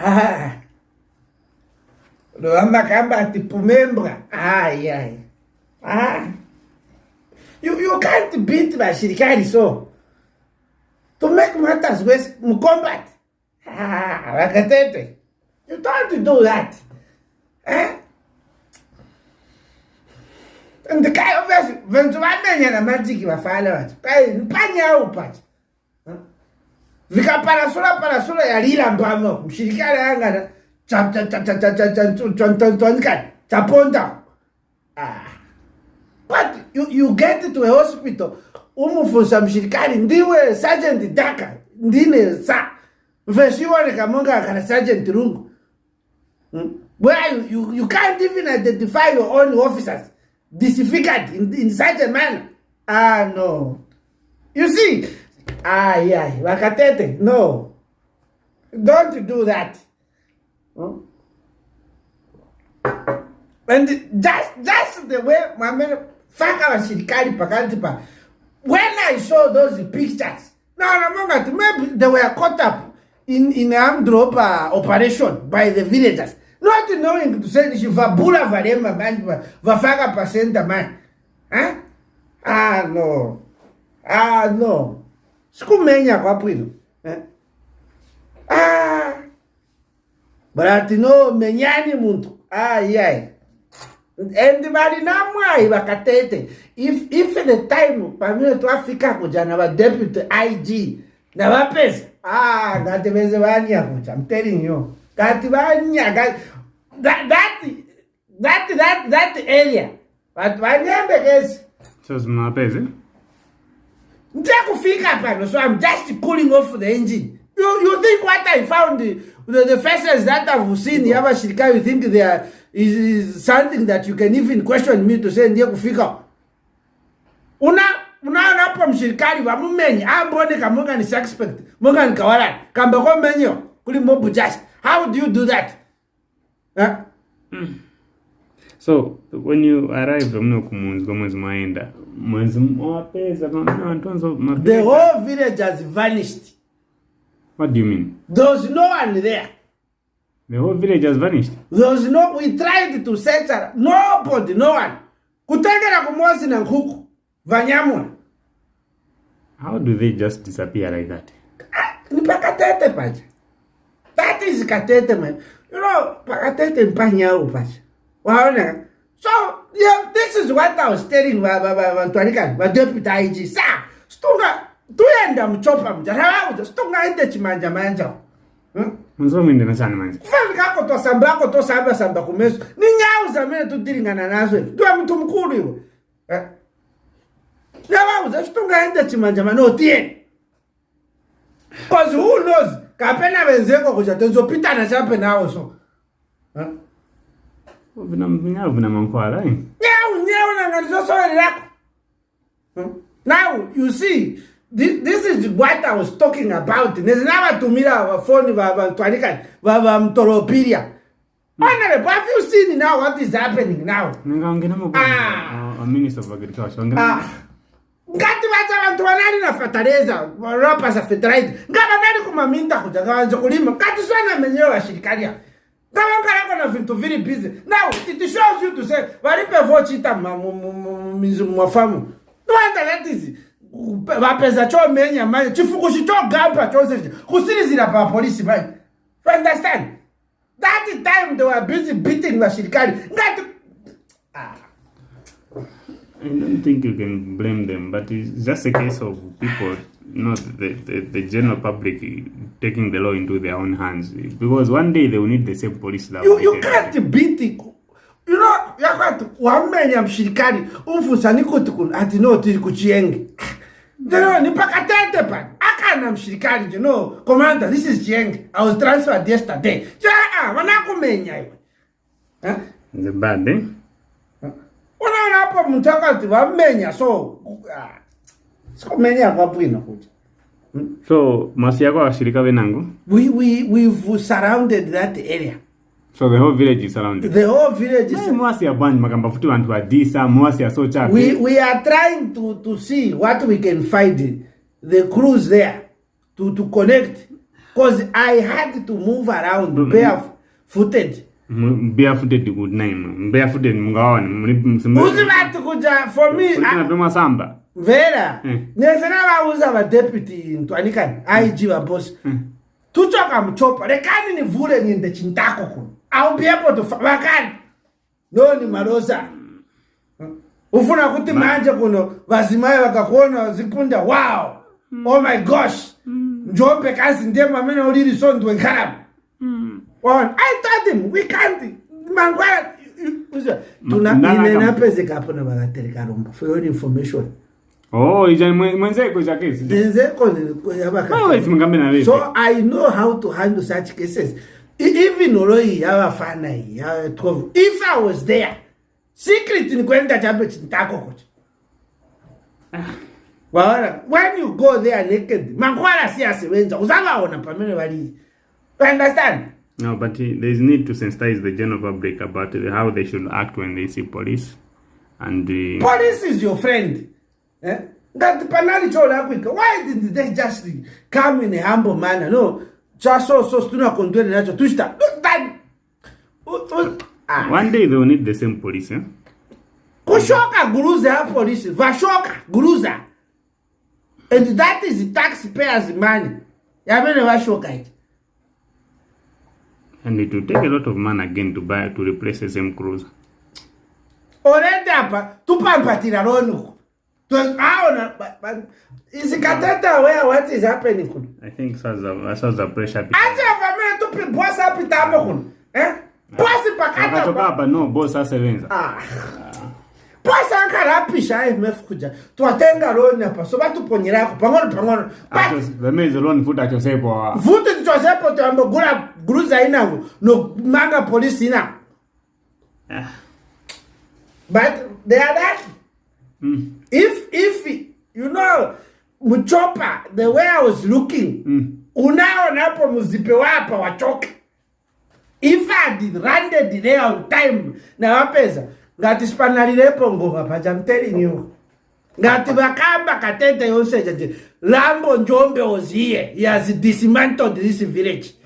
Ah. loa makamba ti pumembra ai ai ah. you, you can't beat vaxirikari so to make matters wes mcombat ah, vakatete you don't do that eh? and kai obviously vanthu vamenyana matiki vafala vacho kai nipanyau pacha zikaparasula parasula yali ilambama mshirikali angana twantonkani taponda ah. but you, you get to a hospital umufunsa mshirikali ndiwe sergeant daka ndine sa mveshiwoneka monga kana sergeant rungu hmm? where you, you, you can't even identify your own officers disfigured in, in such a manner ah no you see Ay, ay, Bacatete, no. Don't do that. And that's, that's the way my man, Faka Shikari Pakantipa, when I saw those pictures, now remember, maybe they were caught up in, in arm drop uh, operation by the villagers. Not knowing to say, Vabula Varema man, Vafaga Pasenta man. Huh? Ah, no. Ah, no. Skumeña apuino. Eh? Ah! Baratino meñani muntu. Ai ai. And bari na mwai bakatete. If if the time pamino to Africa kujana ba deputy IG na bapesa. Ah, ngati beze banya kuja. I'm telling you. Ngati banya that that that that that area. But banyembe kesi. Sasa mnapesa. So I'm just pulling off the engine. You, you think what I found, the, the faces that I've seen, the other Shirika, you think there is is, something that you can even question me to say ndiye kufika. Una, unaona hapa mshirikali wa mumenyi, amboneka ah, munga ni suspect, munga ni kawala kambako menyo, kuli mobu just. How do you do that? Huh? Eh? Mm. so when you arrive mno kumunzwa mwezi maenda mwezi wapeza antonzo the whole village has vanished what do you mean there's no one there the whole village has vanished there's no we tried to search nobody no one kutengera kumosi na nkhuku vanyamuna how do they just disappear like that ah, ni pakatete pacha that is katete man you know pakatete mpanyawo pacha waona so yeah, this is what i was telling vatwanikani vadeputy ig sa stonga toenda muchopa mua ravaudza stongaende chimanjamanja hmm? kufanikakotosambako tosamba samba kumeso ni nyauza mene totiringana naswe ndiwa muthu mukulu iwe eh? ravaudza stongaende chimanjamanja otiene bcause who knows kapena venzeko kuca tenzopitana chape nawo so huh? Eh? vinamnyau vinamankwala nyau lako now you see this, this is what i was talking about nezinavatumira vafoni vatwanikani vamtoropiria Honorable, have you seen now what is happening now? Ah. a Minister of Agriculture. Ah. ngati vata vantu vanani na fertilizer ropa za fertilizer ngava nani kumaminda kuja ngavanze kulima ngati swana menyewe vashirikali yao ndavakarakona zvinhu viri busy now it shows you to say vari pevo chiita mizimwafamu noandaatizi vapeza chomenya mae chifukuchi chogamba chose kusirizira papolisi mae understand that time they were busy beating vashirikari ngati I don't think you can blame them, but it's just a case of people, not the, the, the general public taking the law into their own hands because one day they will need the same police that you, you can't beat the you know yakwati wamenya mshirikani umfusani kuti kuno ati no tiri kuchiyenge mm. ndino ni pakatete pa akana mshirikani you know commander this is jeng i was transferred yesterday cha a ah, vana kumenya iwe ha the bad eh, eh? ona napo mutakati vamenya so ah, sikomenya kwapwina kuti So Masiako washirika venango? We we we've surrounded that area. So the whole village is surrounded. The whole village is. Mwasi ya bwanyi makamba futi wantu adisa mwasi ya so We we are trying to to see what we can find the crews there to to connect because I had to move around mm -hmm. mbeya futhi ndikuti nayi ma mbeya futhi ndimungawani uzivati kuja for meape ah, masamba vhera eh. nesena vauza vadeputy ntwanikani aig vabosi eh. tuchoka muchopa rekani nivhure ninde chindako kuno aubiepotovakani noni marosa ufuna kuti manje kuno vazimai vakakuona vazikunda wow mm. oh my gosh mm. njombe kazi ndemamene uliri sondwekarama ikritnikwendaaechintakokoaaaeyaeed mangwala siasebenza uzavaona pamene valii understand No, but there is need to sensitize the general public about how they should act when they see police. And the police is your friend. Eh? That penalty quick. Why did they just come in a humble manner? No, just so so tuna control nacho tushta. One day they will need the same police. Eh? Kushoka guruza police. Vashoka guruza. And that is the taxpayers' money. Yamene vashoka it. and it will take a lot of money again to buy to replace a same cruiser orende apa tupambatira rono aona ah, isikateta wea what is happening kuno i think sasa uh, pressure ati afamile tupi bos apitame kuno eh? bosi pakatoka apa no bos asebenza ah pasakarapisha imf kuja twatenga loni apa so vatuponyerako pangono pangono ah. vuti tichosepo tiambogula gruza inavo nomanga polisi inavo eh. but they are lucky mm. if, if you know muchopa the way i was looking mm. unaonapo muzipe wapa wachoka if i had landed there on time nawapeza ngati sipanalilepo ngoma pachamterinyuka ngati vakamba katete yonse chanje lambo njombe oziye yazi dismantled this village